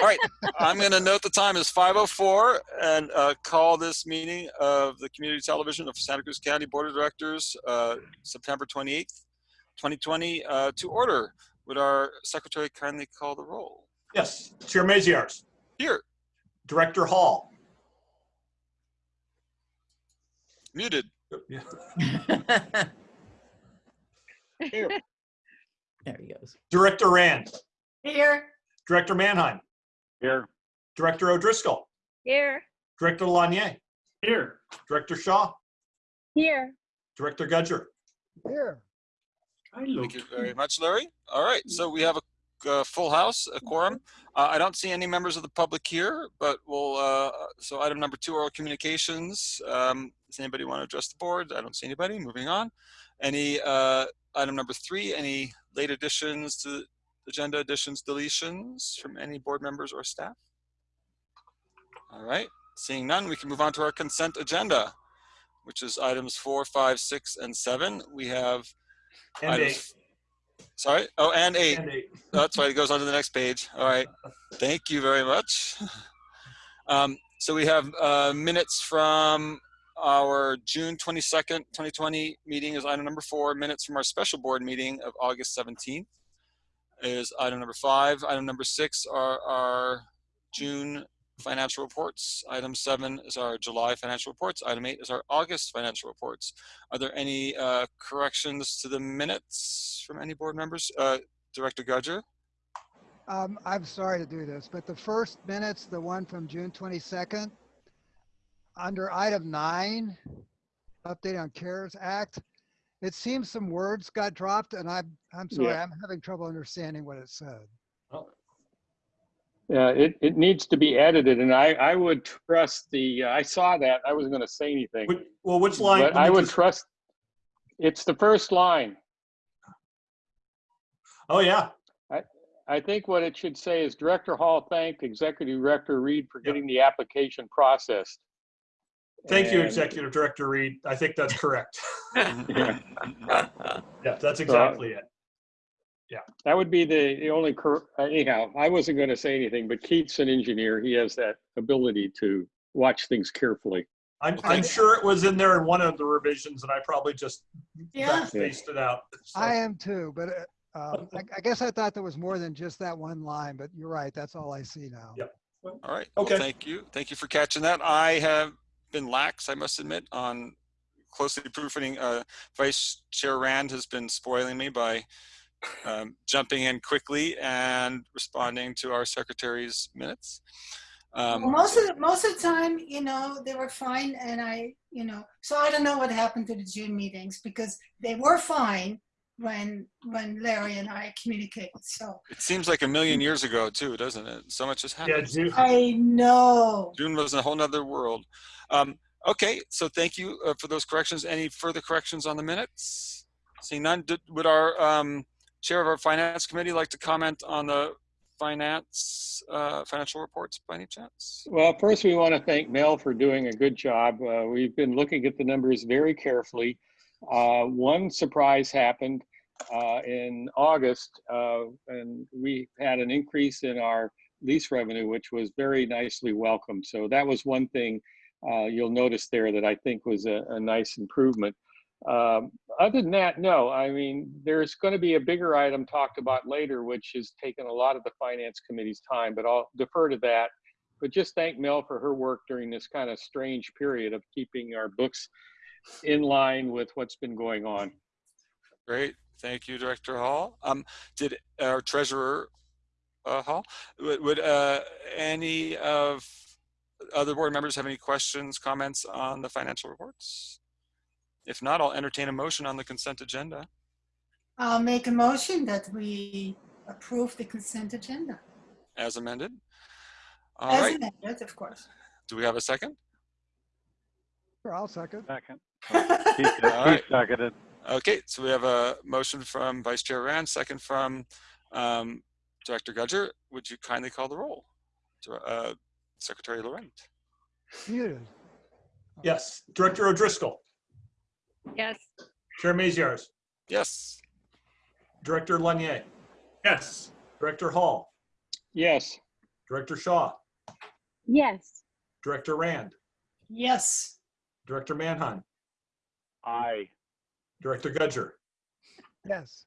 All right, I'm going to note the time is 5:04 and uh, call this meeting of the Community Television of Santa Cruz County Board of Directors, uh, September 28th, 2020, uh, to order. Would our secretary kindly call the roll? Yes, Chair Maziarz, Here, Director Hall, muted. There he goes. Director Rand, Here. Director Manheim, Here. Director O'Driscoll, Here. Director Lanier, Here. Director Shaw, Here. Director Gudger. Here, Thank you very much, Larry. All right, so we have a uh, full house, a quorum. Uh, I don't see any members of the public here, but we'll, uh, so item number two, oral communications. Um, Does anybody want to address the board? I don't see anybody. Moving on. Any, uh, item number three, any late additions to the agenda additions, deletions from any board members or staff? All right, seeing none, we can move on to our consent agenda, which is items four, five, six, and seven. We have And items- eight. Sorry. Oh, and eight. And eight. That's right. It goes on to the next page. All right. Thank you very much. Um, so we have uh, minutes from our June 22nd, 2020 meeting is item number four. Minutes from our special board meeting of August 17th is item number five. Item number six are our June financial reports. Item seven is our July financial reports. Item eight is our August financial reports. Are there any uh, corrections to the minutes from any board members? Uh, Director Gudger? um, I'm sorry to do this, but the first minutes, the one from June 22nd, under item nine, update on CARES Act, it seems some words got dropped and I'm, I'm sorry, Yeah. I'm having trouble understanding what it said. Yeah, it, it needs to be edited and I, I would trust the, I saw that, I wasn't gonna say anything. Which- Well, which line? But I would just- trust, it's the first line. Oh, yeah. I think what it should say is Director Hall thanked Executive Director Reed for Yep. getting the application processed. Thank you, Executive Director Reed. I think that's correct. Yeah. Yeah, that's exactly it. Yeah. That would be the, the only, cor- anyhow, I wasn't gonna say anything, but Keith's an engineer. He has that ability to watch things carefully. I'm, Okay. I'm sure it was in there in one of the revisions and I probably just Yeah. spaced it out. So, I am too, but uh, um, I, I guess I thought there was more than just that one line, but you're right. That's all I see now. Yep. All right. Well, Okay. thank you. Thank you for catching that. I have been lax, I must admit, on closely proofing. Uh, Vice Chair Rand has been spoiling me by um, jumping in quickly and responding to our secretary's minutes. Um, Well, most of the, most of the time, you know, they were fine and I, you know, so I don't know what happened to the June meetings because they were fine when, when Larry and I communicate. So it seems like a million years ago too, doesn't it? So much has happened. Yeah, happened. Ju- I know. June was a whole nother world. Um, okay, so thank you uh, for those corrections. Any further corrections on the minutes? Seeing none, did, would our um, chair of our finance committee like to comment on the finance uh, financial reports by any chance? Well, first, we want to thank Mel for doing a good job. Uh, we've been looking at the numbers very carefully. Uh, one surprise happened uh, in August, uh, and we had an increase in our lease revenue, which was very nicely welcomed. So that was one thing uh, you'll notice there that I think was a, a nice improvement. Um, other than that, no. I mean, there's going to be a bigger item talked about later, which has taken a lot of the finance committee's time, but I'll defer to that. But just thank Mel for her work during this kind of strange period of keeping our books in line with what's been going on. Great, thank you, Director Hall. Um, did our treasurer uh, Hall, would, would uh, any of other board members have any questions, comments on the financial reports? If not, I'll entertain a motion on the consent agenda. I'll make a motion that we approve the consent agenda. as amended. All As right, amended, of course. do we have a second? Sure, I'll second. Second. All right. seconded. Okay, so we have a motion from Vice Chair Rand, second from um, Director Gudger. Would you kindly call the roll? Uh, Secretary Laurent. Muted. Yes, Director O'Driscoll, Yes. Chair Maziarz, Yes, Director Lanier, Yes. Director Hall, Yes. Director Shaw, Yes. Director Rand, Yes. Director Manheim, Aye. Director Gudger. Yes.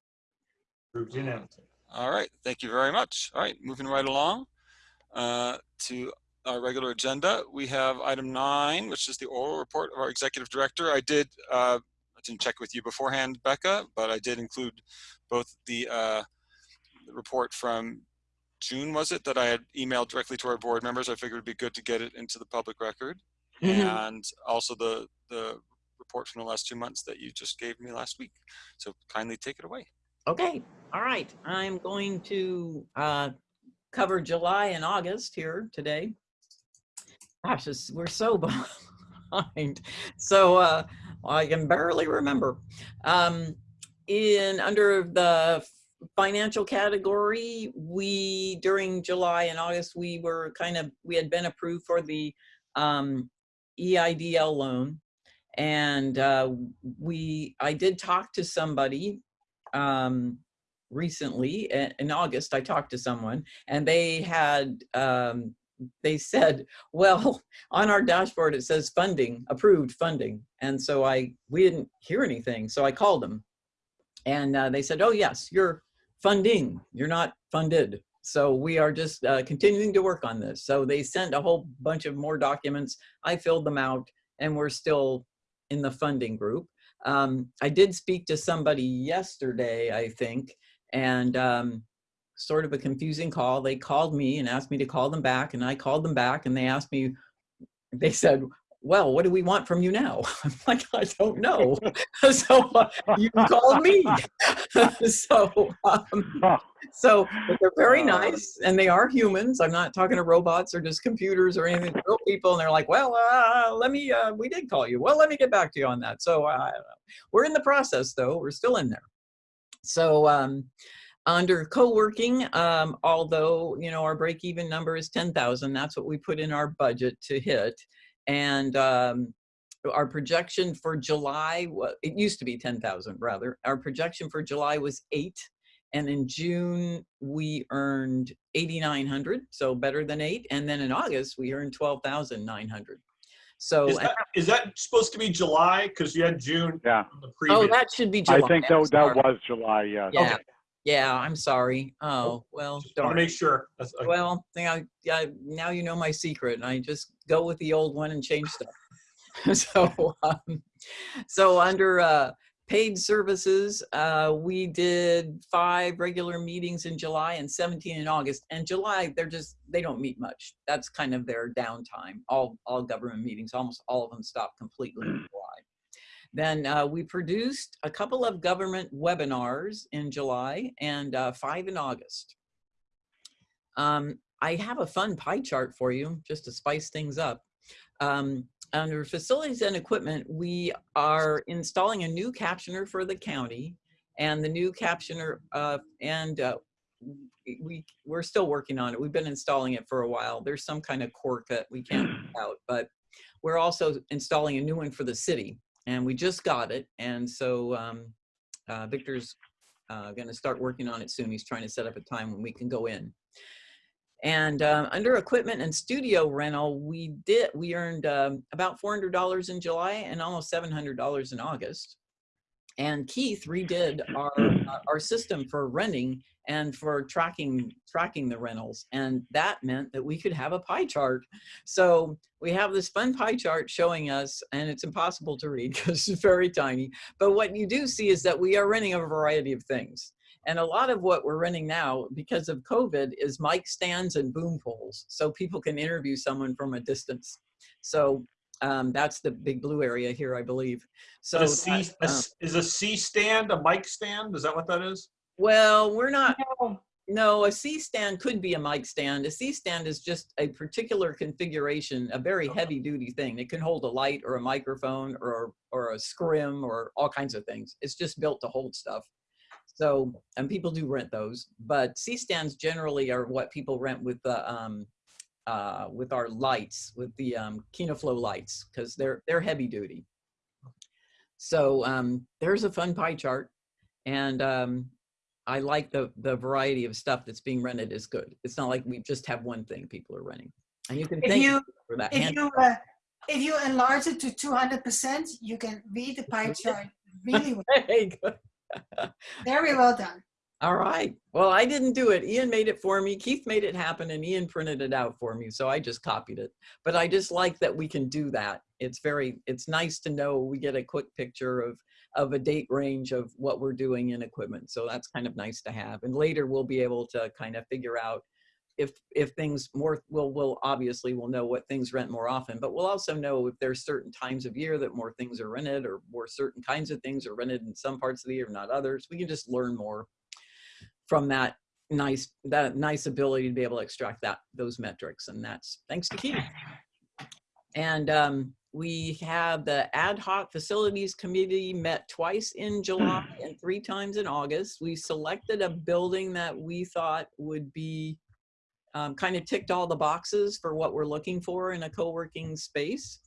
Approved unanimously. All right, thank you very much. All right, moving right along uh, to our regular agenda. We have item nine, which is the oral report of our executive director. I did, uh, I didn't check with you beforehand, Becca, but I did include both the, uh, the report from June, was it, that I had emailed directly to our board members. I figured it'd be good to get it into the public record. And also the, the report from the last two months that you just gave me last week. So kindly take it away. Okay, all right. I'm going to uh, cover July and August here today. Gosh, we're so behind. So uh, I can barely remember. Um, in under the financial category, we during July and August we were kind of we had been approved for the um, EIDL loan, and uh, we I did talk to somebody um, recently in August, I talked to someone and they had, um, they said, well, on our dashboard, it says funding, approved funding. And so I, we didn't hear anything. So I called them and uh, they said, oh yes, you're funding, you're not funded. So we are just uh, continuing to work on this. So they sent a whole bunch of more documents. I filled them out and we're still in the funding group. Um, I did speak to somebody yesterday, I think, and um, sort of a confusing call. They called me and asked me to call them back, and I called them back, and they asked me, they said, well, what do we want from you now? I'm like, I don't know. so uh, you called me. so, um, so they're very nice and they are humans. I'm not talking to robots or just computers or anything, real people. And they're like, well, uh, let me, uh, we did call you. Well, let me get back to you on that. So uh, we're in the process though. We're still in there. So um, under co-working, um, although, you know, our break-even number is 10,000, that's what we put in our budget to hit. And um, our projection for July, wa- it used to be 10,000 rather. Our projection for July was eight. And in June, we earned 8,900, so better than eight. And then in August, we earned 12,900. So, Is that, is that supposed to be July? Because you had June Yeah, on the oh, that should be July. I think that, that was July, yes. Yeah, yeah, I'm sorry. Oh, well, Want to make sure. That's- uh, Well, now, yeah, now you know my secret, and I just go with the old one and change stuff. so, um, so under uh, paid services, uh, we did five regular meetings in July and 17 in August. And July, they're just they don't meet much. That's kind of their downtime. All all government meetings, almost all of them stop completely. Then uh, we produced a couple of government webinars in July and uh, five in August. Um, I have a fun pie chart for you just to spice things up. Um, under facilities and equipment, we are installing a new captioner for the county and the new captioner uh, and uh, we we're still working on it. We've been installing it for a while. There's some kind of quirk that we can't out, but we're also installing a new one for the city and we just got it. And so um, uh, Victor's uh, going to start working on it soon. He's trying to set up a time when we can go in. And um, under equipment and studio rental, we did we earned um, about four hundred dollars in July and almost seven hundred dollars in August. And Keith redid our uh, our system for renting and for tracking tracking the rentals, and that meant that we could have a pie chart. So we have this fun pie chart showing us, and it's impossible to read because it's very tiny. But what you do see is that we are renting a variety of things. And a lot of what we're running now because of COVID is mic stands and boom poles. So people can interview someone from a distance. So um, that's the big blue area here, I believe. So, a C, that, a uh, is a C stand a mic stand? Is that what that is? well, we're not, No. no, a C stand could be a mic stand. A C stand is just a particular configuration, a very heavy duty thing. It can hold a light or a microphone or, or a scrim or all kinds of things. It's just built to hold stuff. So, and people do rent those, but C stands generally are what people rent with the, um, uh, with our lights, with the um, Kino Flo lights, because they're they're heavy duty. So um, there's a fun pie chart, and um, I like the, the variety of stuff that's being rented is good. It's not like we just have one thing people are renting. And you can If thank you, for that. if you, uh, if you enlarge it to two hundred percent, you can read the pie chart really well. Good. Very well done. All right. Well, I didn't do it. Ian made it for me. Keith made it happen and Ian printed it out for me. So I just copied it. But I just like that we can do that. It's very, it's nice to know we get a quick picture of, of a date range of what we're doing in equipment. So that's kind of nice to have. And later we'll be able to kind of figure out if, if things more, we'll, we'll obviously we'll know what things rent more often, but we'll also know if there's certain times of year that more things are rented or more certain kinds of things are rented in some parts of the year, not others. We can just learn more from that nice that nice ability to be able to extract that those metrics and that's thanks to Keith. And um, we have the ad hoc facilities committee met twice in July and three times in August. We selected a building that we thought would be um, kind of ticked all the boxes for what we're looking for in a co-working space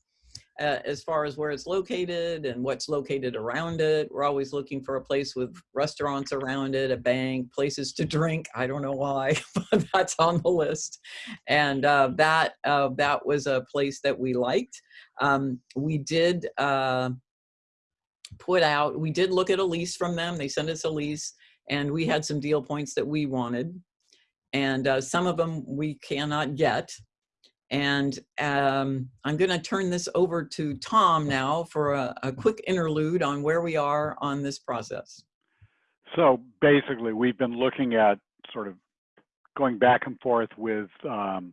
uh, as far as where it's located and what's located around it. We're always looking for a place with restaurants around it, a bank, places to drink. I don't know why, but that's on the list. And uh, that uh, that was a place that we liked. Um, we did uh, put out, we did look at a lease from them. They sent us a lease and we had some deal points that we wanted. And uh, some of them we cannot get. And um, I'm going to turn this over to Tom now for a, a quick interlude on where we are on this process. So basically, we've been looking at sort of going back and forth with um,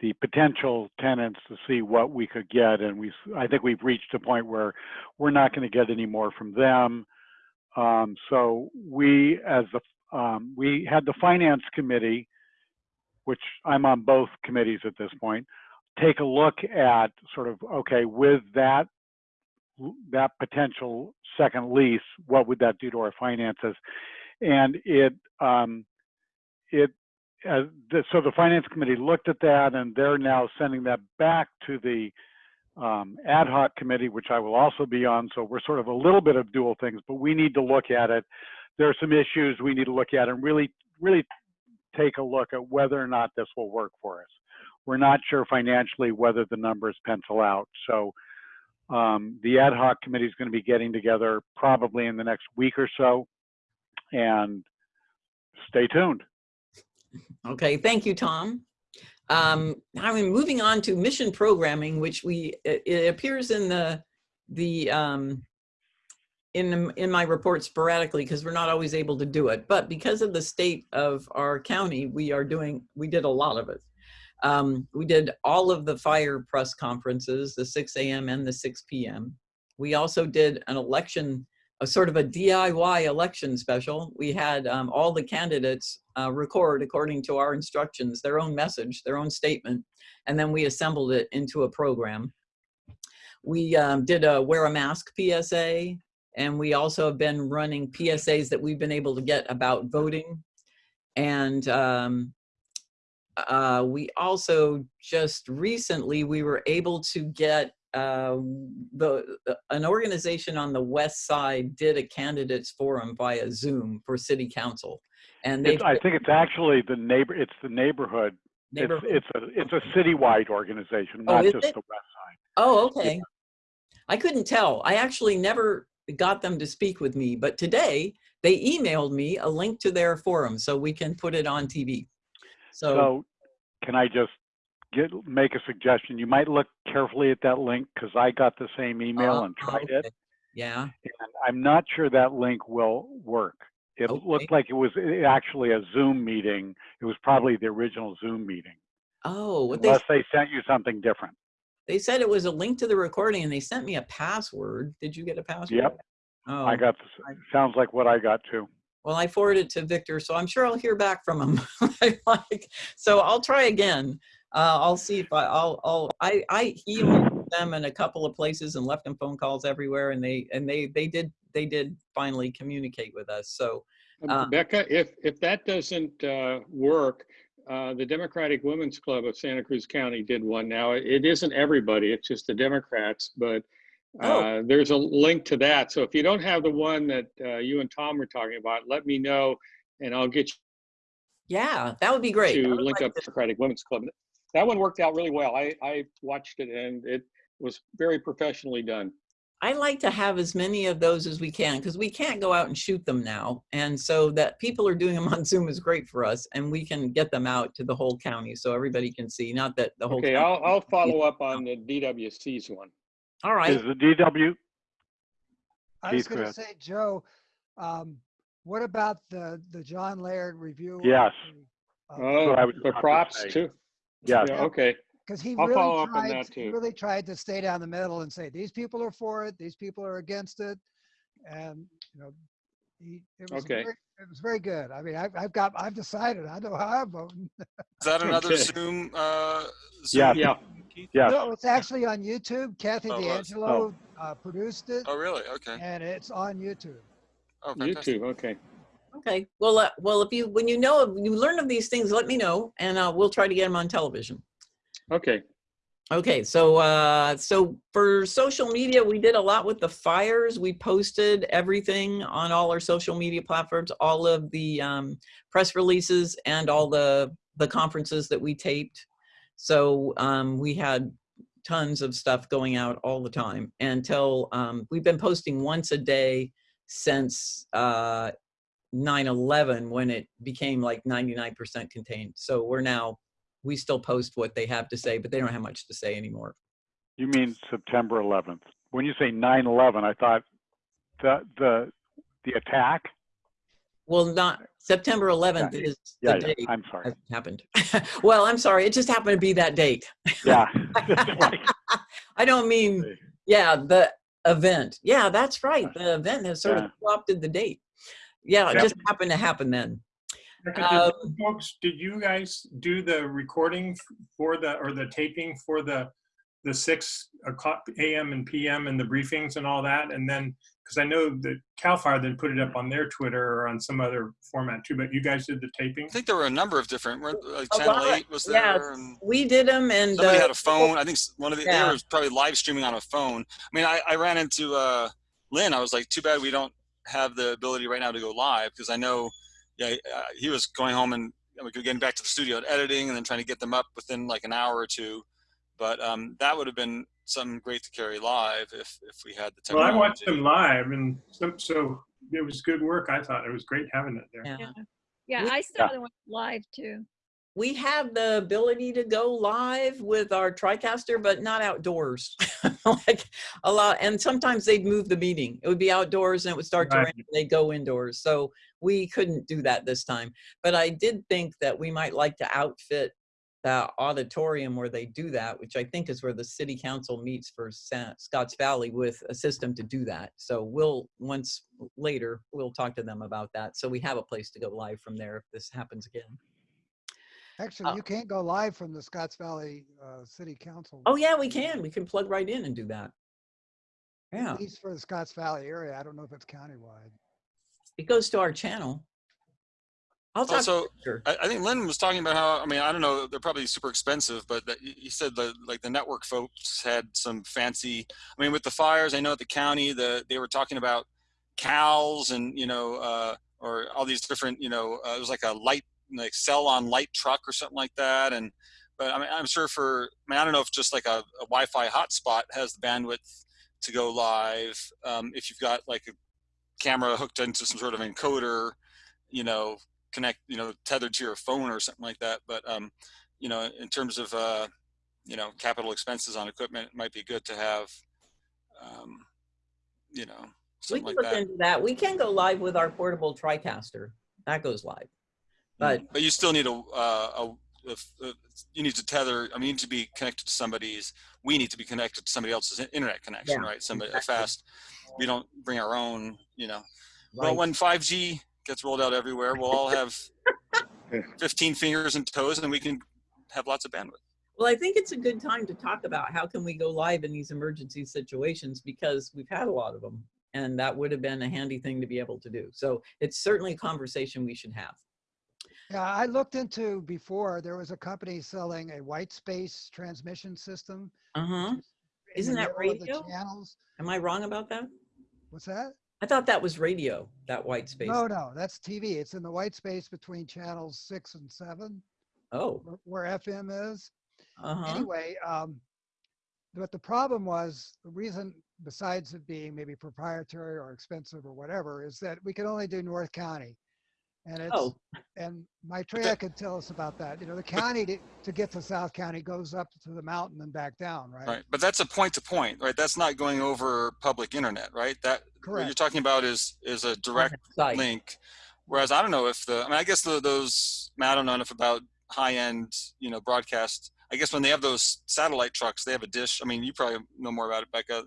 the potential tenants to see what we could get, and we I think we've reached a point where we're not going to get any more from them. Um, so we, as the um, we had the finance committee, which I'm on both committees at this point, take a look at sort of okay with that that potential second lease, what would that do to our finances? And it um, it uh, the, so the finance committee looked at that, and they're now sending that back to the um, ad hoc committee, which I will also be on. So we're sort of a little bit of dual things, but we need to look at it. There are some issues we need to look at and really, really take a look at whether or not this will work for us. We're not sure financially whether the numbers pencil out. So um, the ad hoc committee is going to be getting together probably in the next week or so. And stay tuned. Okay, thank you, Tom. Um, now I'm moving on to mission programming, which we it, appears in the the um, in in my report sporadically because we're not always able to do it. But because of the state of our county, we are doing we did a lot of it. Um, we did all of the fire press conferences, the 6 a.m. and the 6 p.m. We also did an election, a sort of a DIY election special. We had um, all the candidates uh, record according to our instructions, their own message, their own statement, and then we assembled it into a program. We um, did a wear a mask PSA, and we also have been running PSAs that we've been able to get about voting. And um, uh, we also just recently, we were able to get uh, the, an organization on the west side did a candidates forum via Zoom for city council. And they I think it's actually the neighbor. It's the neighborhood. It's it's a it's a citywide organization, Oh, not is just it? the west side. Oh, okay. I couldn't tell. I actually never got them to speak with me, but today they emailed me a link to their forum so we can put it on TV. So, So, can I just get make a suggestion? You might look carefully at that link because I got the same email uh, and tried okay. it, Yeah. and I'm not sure that link will work. It Okay. looked like it was eh, actually a Zoom meeting. It was probably the original Zoom meeting, Oh, what they, unless they sent you something different. they said it was a link to the recording and they sent me a password. Did you get a password? Yep, Oh, I got. The, sounds like what I got too. Well, I forwarded it to Victor, so I'm sure I'll hear back from him. Like, so I'll try again. Uh, I'll see if I, I'll, I'll, I, I emailed them in a couple of places and left them phone calls everywhere, and they, and they, they did, they did finally communicate with us. So, Uh, Becca, if, if that doesn't uh, work, uh, the Democratic Women's Club of Santa Cruz County did one now. It isn't everybody, it's just the Democrats, but Oh. uh, there's a link to that. So if you don't have the one that uh, you and Tom were talking about, let me know and I'll get you. Yeah, that would be great. to link like up to- Democratic Women's Club. That one worked out really well. I, I watched it and it was very professionally done. I like to have as many of those as we can because we can't go out and shoot them now. And so that people are doing them on Zoom is great for us and we can get them out to the whole county so everybody can see. Not that the whole Okay, county- I'll, I'll follow up on the DWC's one. All right. Is the DW, I was Keith, gonna go say, Joe, um, what about the, the John Laird review? of Yes. the, uh, Oh, I was the about to props say. too? yes, Yeah, okay. Cause he I'll follow really up on tried, that he too. really tried to stay down the middle and say, these people are for it, these people are against it. And, you know, he, it was Okay. very, it was very good. I mean, I've, I've got, I've decided, I know how I'm voting. Is that another Okay. Zoom? Uh, Zoom Yeah. Yeah, Keith? yes. No, it's actually on YouTube. Kathy Oh, it was. D'Angelo, uh, produced it Oh, really? Okay. and it's on YouTube. Oh, fantastic. YouTube, okay. Okay. Well, uh, well, if you, when you know, of- you learn of these things, let me know and uh, we'll try to get them on television. Okay, Okay, so uh, so for social media, we did a lot with the fires. We posted everything on all our social media platforms, all of the um, press releases, and all the the conferences that we taped. So um, we had tons of stuff going out all the time until um, we've been posting once a day since uh, 9/11 when it became like 99% contained. So we're now we still post what they have to say, but they don't have much to say anymore. You mean September 11th? When you say 9/11, I thought the, the, the attack? Well, not September 11th Yeah, is Yeah, the yeah, date I'm sorry. that happened. well, I'm sorry. It just happened to be that date. Yeah. I don't mean, yeah, the event. Yeah, that's right. The event has sort Yeah. of co-opted the date. Yeah, it Yep. just happened to happen then. Rebecca, Um, you Folks, did you guys do the recording for the, or the taping for the, the six o'clock AM and PM and the briefings and all that? And then, because I know that CAL FIRE then put it up on their Twitter or on some other format too, but you guys did the taping? I think there were a number of different, weren't- like Channel 8 was yeah, there. and We did them and Somebody uh, had a phone. I think one of the, Yeah. they were probably live streaming on a phone. I mean, I, I ran into uh, Lynn. I was like, too bad we don't have the ability right now to go live because I know, yeah, uh, he was going home and we could getting back to the studio and editing and then trying to get them up within like an hour or two. But um, that would have been something great to carry live if if we had the technology. Well, I watched them live and so, so it was good work. I thought it was great having it there. yeah. Yeah, yeah I saw the one live too. we have the ability to go live with our TriCaster, but not outdoors. like a lot, and sometimes they'd move the meeting. It would be outdoors and it would start to rain. and They'd go indoors. So we couldn't do that this time. But I did think that we might like to outfit the auditorium where they do that, which I think is where the city council meets for Sa- Scotts Valley with a system to do that. So we'll, once later, we'll talk to them about that. So we have a place to go live from there if this happens again. Actually, Uh, you can't go live from the Scotts Valley, uh, City Council. Oh yeah, we can. We can plug right in and do that. Yeah, At least for the Scotts Valley area. I don't know if it's countywide. it goes to our channel. I'll talk. Also, Sure. I, I think Lynn was talking about how I mean I don't know they're probably super expensive, but that, he said that like the network folks had some fancy. I mean with the fires, I know at the county the they were talking about cows and you know uh, or all these different you know uh, it was like a light like cell on light truck or something like that and but I mean I'm sure for I mean I don't know if just like a, a Wi-Fi hotspot has the bandwidth to go live um, if you've got like a camera hooked into some sort of encoder you know connect you know tethered to your phone or something like that but um you know in terms of uh you know capital expenses on equipment it might be good to have um you know We can like look that into that. We can go live with our portable TriCaster. That goes live. But but you still need a uh a, you need to tether i mean you need to be connected to somebody's we need to be connected to somebody else's internet connection Yeah, right somebody exactly. fast we don't bring our own you know right. when 5g gets rolled out everywhere we'll all have 15 fingers and toes and we can have lots of bandwidth Well, I think it's a good time to talk about how can we go live in these emergency situations because we've had a lot of them, and that would have been a handy thing to be able to do. So it's certainly a conversation we should have. Yeah, I looked into before, there was a company selling a white space transmission system. Uh huh. Isn't that middle the radio? Channels. Am I wrong about that? What's that? I thought that was radio, that white space. No, no, that's TV. It's in the white space between channels six and seven, Oh, wh- where FM is. uh-huh. Anyway, um, but the problem was, the reason, besides it being maybe proprietary or expensive or whatever, is that we could only do North County. And it's, Oh, and Maitreya could tell us about that. You know, the county to, to get to South County goes up to the mountain and back down, right? Right, but that's a point to point, right? That's not going over public internet, right? That, what you're talking about is, is a direct link. Whereas I don't know if the, I mean, I guess the, those, I don't know enough about high end, you know, broadcast. I guess when they have those satellite trucks, they have a dish. I mean, you probably know more about it, Becca.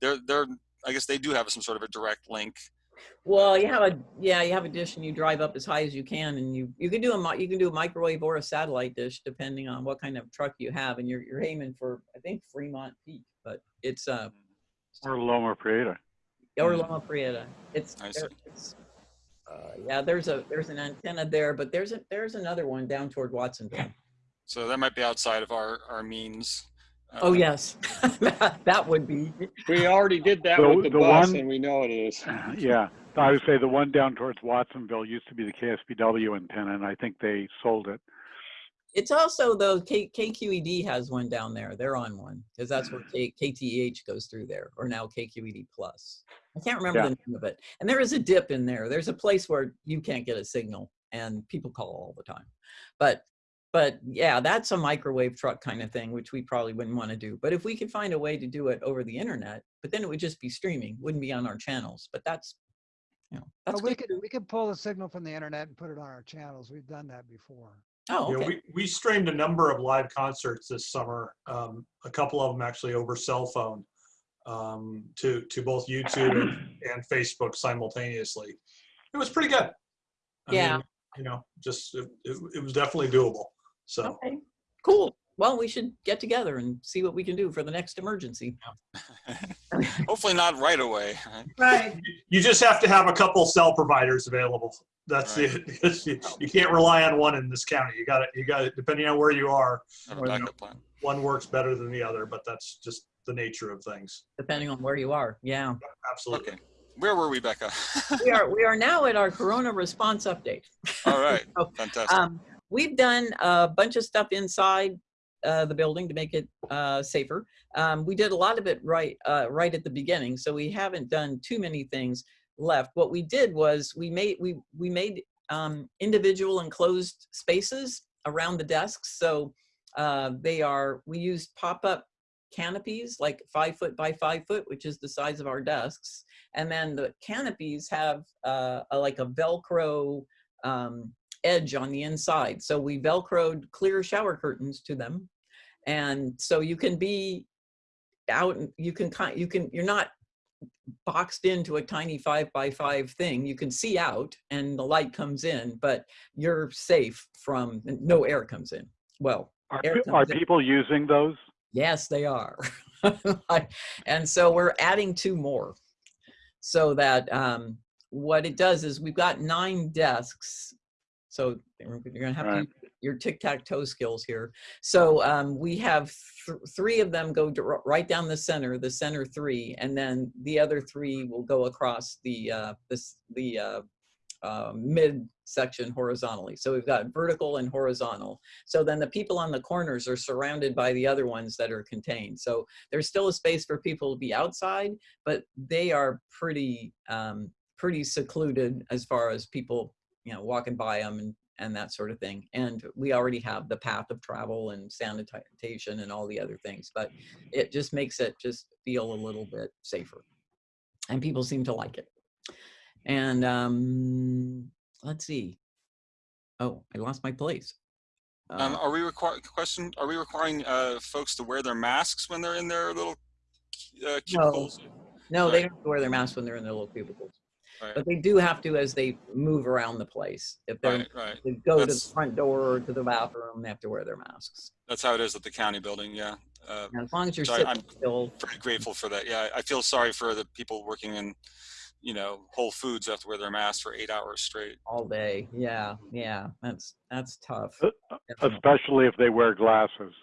They're, they're, I guess they do have some sort of a direct link. Well, you have a, yeah, you have a dish and you drive up as high as you can and you, you can do a, you can do a microwave or a satellite dish depending on what kind of truck you have and you're, you're aiming for, I think Fremont Peak, but it's, uh, Or Loma Prieta. or Mm. Loma Prieta. It's, I see. there- it's, uh, yeah, there's a, there's an antenna there, but there's a, there's another one down toward Watsonville. So that might be outside of our, our means. Oh, Uh, yes. That that would be, We already did that The- with the the bus one- and we know it is. Yeah, I would say the one down towards Watsonville used to be the KSBW antenna, and I think they sold it. it's also though, K, KQED has one down there. They're on one because that's where K, KTEH goes through there or now KQED plus. I can't remember Yeah. the name of it. And there is a dip in there. There's a place where you can't get a signal and people call all the time. But but yeah, that's a microwave truck kind of thing, which we probably wouldn't want to do. But if we could find a way to do it over the internet, but then it would just be streaming, wouldn't be on our channels. But that's you know, that's But we could, we could pull the signal from the internet and put it on our channels. We've done that before. Oh, Yeah, we, we streamed a number of live concerts this summer, um, a couple of them actually over cell phone, um, to, to both YouTube and, and Facebook simultaneously. It was pretty good. I Yeah. mean, You know, just, it, it it was definitely doable, so. Okay, cool. Well, we should get together and see what we can do for the next emergency. Hopefully not right away. right? Right. You just have to have a couple cell providers available. That's it. You you can't rely on one in this county. You got it, you got it, depending on where you are, Have a Or no. backup plan. one works better than the other, but that's just the nature of things. Depending on where you are, yeah. Absolutely. Okay. Where were we, Becca? We are, we are now at our Corona response update. All right, So, fantastic. Um, we've done a bunch of stuff inside uh, the building to make it uh, safer. Um, we did a lot of it right, uh, right at the beginning, so we haven't done too many things left. What we did was we made we we made um, individual enclosed spaces around the desks. So uh, they are we used pop-up canopies like five foot by five foot, which is the size of our desks, and then the canopies have uh, a, like a Velcro um, edge on the inside. So we Velcroed clear shower curtains to them. And so you can be out, and you can, kind you can, you're not boxed into a tiny five by five thing. You can see out and the light comes in, but you're safe from, no air comes in. Well, Are, are in. people using those? Yes, they are. and so we're adding two more so that um, what it does is we've got nine desks. So you're going to have to Right. use your tic-tac-toe skills here. So um, we have th- three of them go right down the center, the center three, and then the other three will go across the uh, this the uh, uh, mid section horizontally. So we've got vertical and horizontal. So then the people on the corners are surrounded by the other ones that are contained. So there's still a space for people to be outside, but they are pretty, um, pretty secluded as far as people, you know, walking by them and, and that sort of thing. And we already have the path of travel and sanitation and all the other things, but it just makes it just feel a little bit safer. And people seem to like it. And um, let's see. Oh, I lost my place. Um, Uh, are we require question? Are we requiring uh, folks to wear their masks when they're in their little uh, cubicles? no, no, they don't have to wear their masks when they're in their little cubicles. Right, But they do have to as they move around the place. If they're right, right. they go to the front door or to the bathroom, they have to wear their masks. That's how it is at the county building. Yeah, uh, And as long as you're So I- sitting I'm- still, very grateful for that. Yeah, I feel sorry for the people working in, you know, Whole Foods have to wear their masks for eight hours straight. all day. Yeah, yeah, that's that's tough. Uh, Especially if they wear glasses.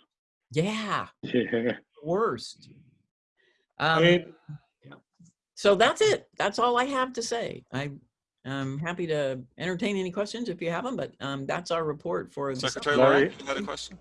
Yeah, Yeah. worst. I Um, mean, So that's it. That's all I have to say. I, I'm happy to entertain any questions if you have them, but um, that's our report for the Secretary summer. Laurie, Larry? you had a question?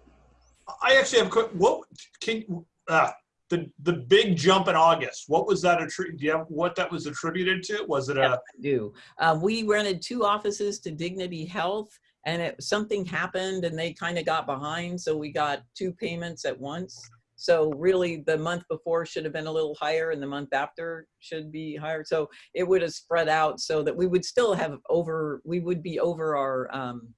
I actually have a quick, what, can, uh, the, the big jump in August, what was that attributed, do you have, what that was attributed to? Was it a, do. Um, we rented two offices to Dignity Health and it, something happened and they kind of got behind. So we got two payments at once. So really the month before should have been a little higher and the month after should be higher. So it would have spread out so that we would still have over, we would be over our, um,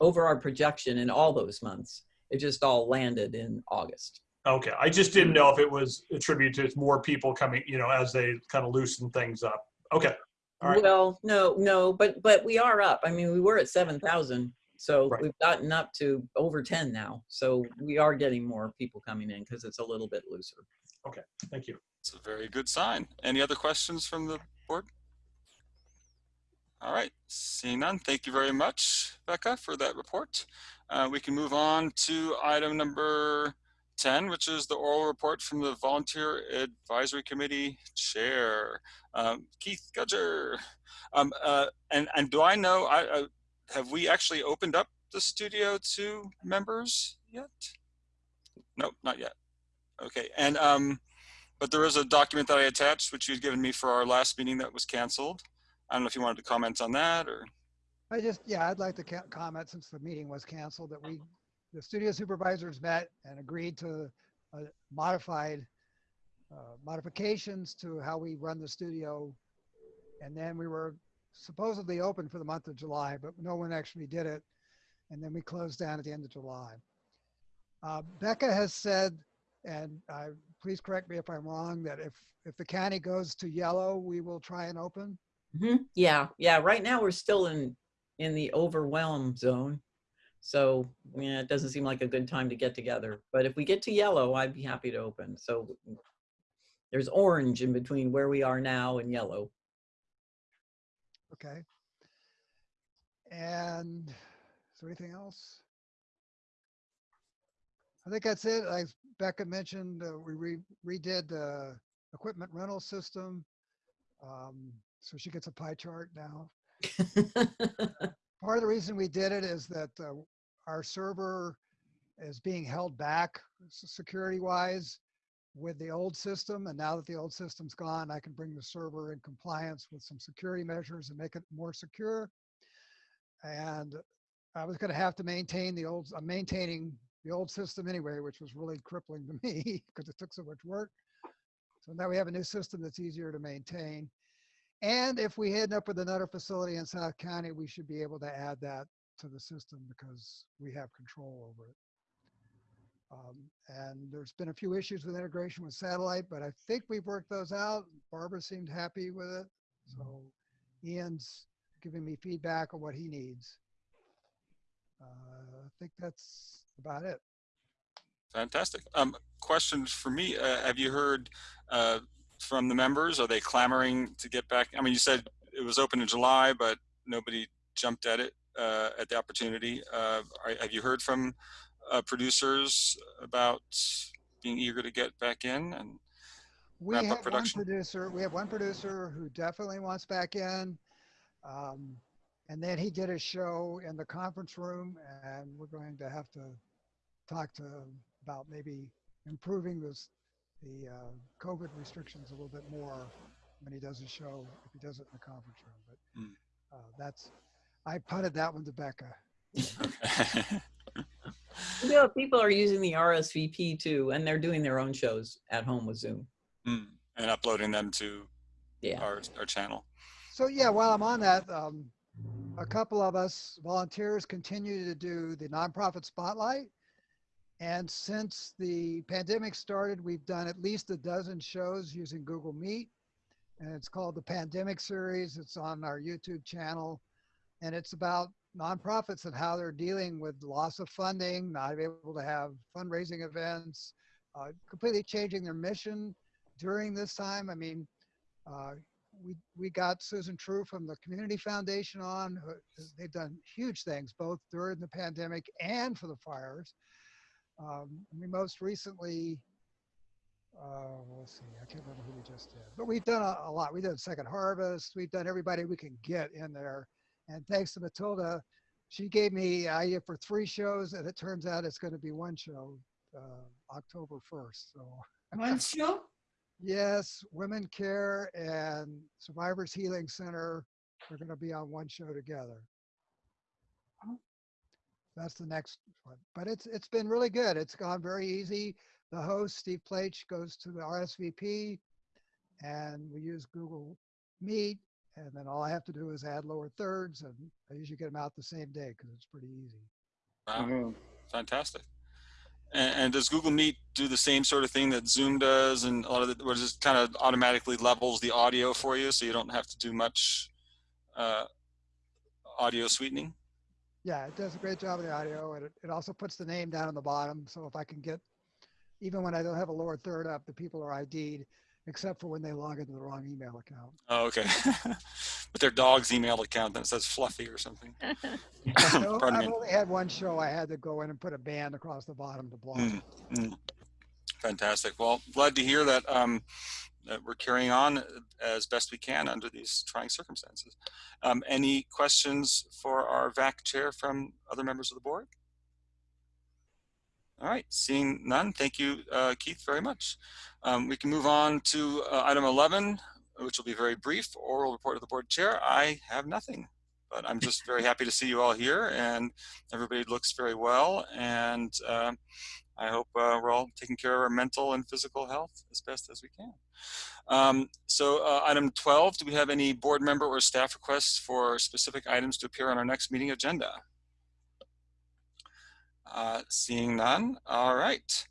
over our projection in all those months. It just all landed in August. okay, I just didn't know if it was attributed to more people coming, you know, as they kind of loosen things up. Okay, all right. Well, no, no, but, but we are up. I mean, we were at 7,000. So Right. we've gotten up to over 10 now. So we are getting more people coming in because it's a little bit looser. Okay, thank you. It's a very good sign. Any other questions from the board? All right, seeing none, thank you very much, Becca, for that report. Uh, we can move on to item number 10, which is the oral report from the Volunteer Advisory Committee Chair, um, Keith Gudger. Um, uh, and, and do I know, I, uh, have we actually opened up the studio to members yet? Nope, not yet. Okay, and um, but there is a document that I attached, which you'd given me for our last meeting that was canceled. I don't know if you wanted to comment on that or, I just, yeah, I'd like to comment since the meeting was canceled that we, the studio supervisors met and agreed to uh, modified uh, modifications to how we run the studio. And then we were supposedly open for the month of July, but no one actually did it. And then we closed down at the end of July. Uh, Becca has said, and uh, please correct me if I'm wrong, that if, if the county goes to yellow, we will try and open. Mhm. Yeah, yeah. Right now we're still in, in the overwhelm zone. So, yeah, it doesn't seem like a good time to get together. But if we get to yellow, I'd be happy to open. So there's orange in between where we are now and yellow. Okay. And is there anything else? I think that's it. Like Becca mentioned, uh, we re- redid the equipment rental system. Um, so she gets a pie chart now. Part of the reason we did it is that uh, our server is being held back security wise with the old system. And now that the old system's gone, I can bring the server in compliance with some security measures and make it more secure. And I was going to have to maintain the old, I'm maintaining the old system anyway, which was really crippling to me because it took so much work. So now we have a new system that's easier to maintain. And if we end up with another facility in South County, we should be able to add that to the system because we have control over it. Um, and there's been a few issues with integration with satellite, but I think we've worked those out. Barbara seemed happy with it. So Ian's giving me feedback on what he needs. Uh, I think that's about it. fantastic. Um, questions for me, uh, have you heard uh, from the members? Are they clamoring to get back? I mean, you said it was open in July, but nobody jumped at it, uh, at the opportunity. Uh, are, have you heard from uh, producers about being eager to get back in? And We Wrap up have one producer, we have one producer who definitely wants back in. Um, and then he did a show in the conference room and we're going to have to talk to him about maybe improving this, the uh, COVID restrictions a little bit more when he does a show, if he does it in the conference room. But Hmm. uh, that's, I punted that one to Becca. You know, people are using the RSVP too, and they're doing their own shows at home with Zoom. Mm, and uploading them to Yeah. our, our channel. So yeah, while I'm on that, um, a couple of us volunteers continue to do the nonprofit spotlight. And since the pandemic started, we've done at least a dozen shows using Google Meet. And it's called the Pandemic Series. It's on our YouTube channel. And it's about nonprofits and how they're dealing with loss of funding, not able to have fundraising events, uh, completely changing their mission during this time. I mean, uh, we we got Susan True from the Community Foundation on. They've done huge things both during the pandemic and for the fires. Um, we most recently uh, let's see, I can't remember who we just did, but we've done a, a lot. We did Second Harvest. We've done everybody we can get in there. And thanks to Matilda, she gave me idea for three shows and it turns out it's going to be one show, uh, October 1st. So One show? yes, Women Care and Survivors Healing Center are going to be on one show together. Oh. That's the next one, but it's, it's been really good. It's gone very easy. The host, Steve Plach, goes to the RSVP and we use Google Meet. And then all I have to do is add lower thirds and I usually get them out the same day because it's pretty easy. Wow, Mhm. fantastic. And, and does Google Meet do the same sort of thing that Zoom does, and a lot of the, or just kind of automatically levels the audio for you, so you don't have to do much uh, audio sweetening? Yeah, it does a great job of the audio and it, it also puts the name down on the bottom. So if I can get, even when I don't have a lower third up, the people are ID'd, except for when they log into the wrong email account. Oh, okay. but their dog's email account that says Fluffy or something. So I've me. only had one show I had to go in and put a band across the bottom to block. Mm, it. mm. Fantastic. Well, glad to hear that, um, that we're carrying on as best we can under these trying circumstances. Um, any questions for our VAC chair from other members of the board? All right, seeing none, thank you, uh, Keith, very much. Um, we can move on to uh, item 11, which will be very brief, oral report of the board chair. I have nothing, but I'm just very happy to see you all here and everybody looks very well. And um I hope uh, we're all taking care of our mental and physical health as best as we can. Um, so uh, item 12, do we have any board member or staff requests for specific items to appear on our next meeting agenda? Uh, seeing none, all right.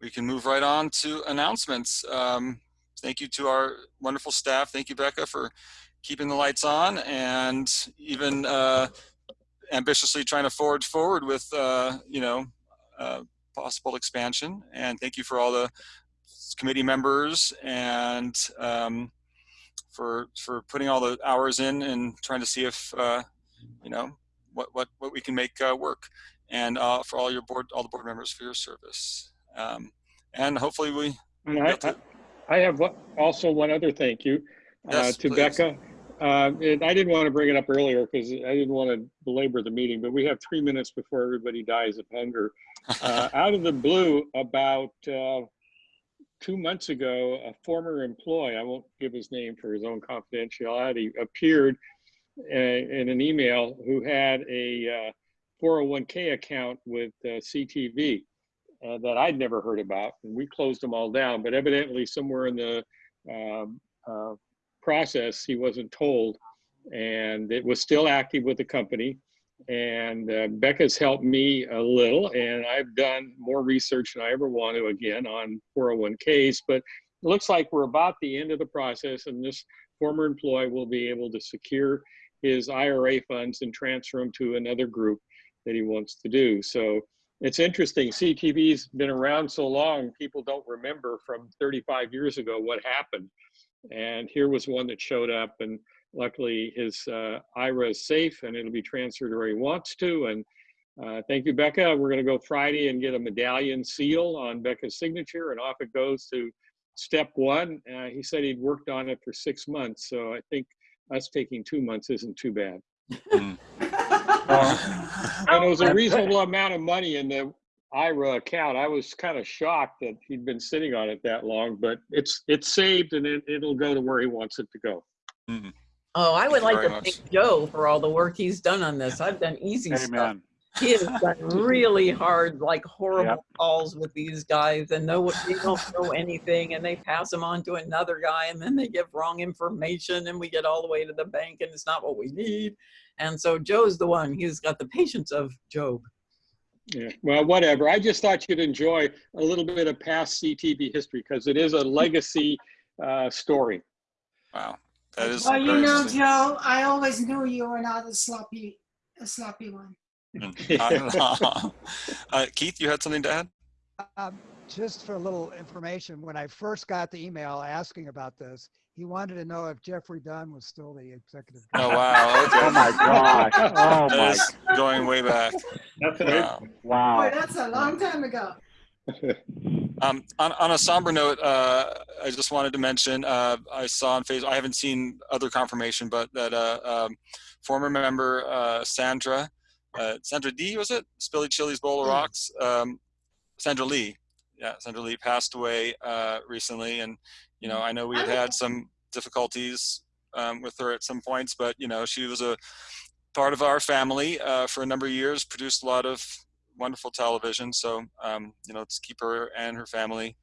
We can move right on to announcements. Um, thank you to our wonderful staff. Thank you, Becca, for keeping the lights on and even uh, ambitiously trying to forge forward with, uh, you know, uh, possible expansion. And thank you for all the committee members and um, for for putting all the hours in and trying to see if uh, you know what what what we can make uh, work. And uh, for all your board, all the board members for your service. Um, and hopefully we. And I, I- I have also one other thank you uh, Yes, to please. Becca. Uh, and I didn't want to bring it up earlier because I didn't want to belabor the meeting, but we have three minutes before everybody dies of hunger. Uh, Out of the blue, about uh, two months ago, a former employee, I won't give his name for his own confidentiality, appeared uh, in an email who had a uh, 401k account with uh, CTV uh, that I'd never heard about, and we closed them all down. But evidently, somewhere in the um, uh, process, he wasn't told, and it was still active with the company. And uh, Becca's helped me a little, and I've done more research than I ever want to again on 401ks. But it looks like we're about the end of the process, and this former employee will be able to secure his IRA funds and transfer them to another group that he wants to do. So it's interesting. CTV's been around so long, people don't remember from 35 years ago what happened. And here was one that showed up, and luckily his uh, IRA is safe and it'll be transferred where he wants to. And uh, thank you, Becca. We're going to go Friday and get a medallion seal on Becca's signature, and off it goes to step one. Uh, he said he'd worked on it for six months, so I think us taking two months isn't too bad. Mm. And it was a reasonable amount of money in the IRA account. I was kind of shocked that he'd been sitting on it that long, but it's it's saved and it, it'll go to where he wants it to go. Oh, I would you like to much. thank Joe for all the work he's done on this. I've done easy stuff. Amen. He has done really hard, like horrible calls with these guys, and no, they don't know anything, and they pass them on to another guy, and then they give wrong information, and we get all the way to the bank, and it's not what we need. And so Joe's the one. He's got the patience of Job. Yeah, well, whatever. I just thought you'd enjoy a little bit of past CTV history because it is a legacy uh, story. Wow, that is. Well, you know. Joe, I always knew you were not a sloppy, a sloppy one. uh, Keith, you had something to add? Um, just for a little information, when I first got the email asking about this, he wanted to know if Jeffrey Dunn was still the executive. Oh wow! Okay. Oh my gosh. Oh my, is going way back. That's Wow. Boy, that's a long time ago. Um, on, on a somber note, uh, I just wanted to mention, uh, I saw on Facebook, I haven't seen other confirmation, but that, uh, um, former member, uh, Sandra, uh, Sandra D, was it? Spilly Chili's Bowl of Mm. Rocks? Um, Sandra Lee. Yeah, Sandra Lee passed away, uh, recently. And, you know, I know we had had some difficulties, um, with her at some points, but, you know, she was a part of our family, uh, for a number of years, produced a lot of wonderful television. So, um, you know, let's keep her and her family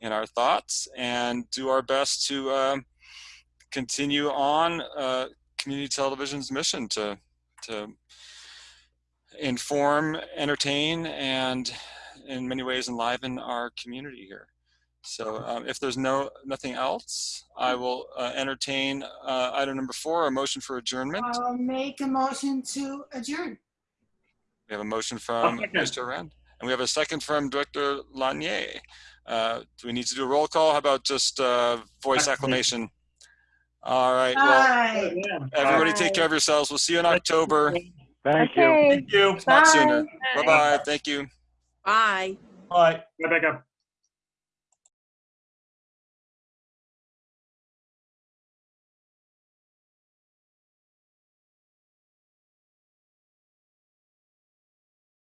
in our thoughts and do our best to um, continue on uh, community television's mission to to inform, entertain, and in many ways enliven our community here. So, um, if there's no nothing else, I will uh, entertain uh, item number four, a motion for adjournment. I'll make a motion to adjourn. We have a motion from. Mr. Rand, and we have a second from Director Lanier. Uh, do we need to do a roll call? How about just uh, voice acclamation? All right. Well, Bye. everybody take care of yourselves. We'll see you in October, Thank you. Thank you. if not sooner. Bye. Bye bye. Thank you. Bye. Bye. Rebecca.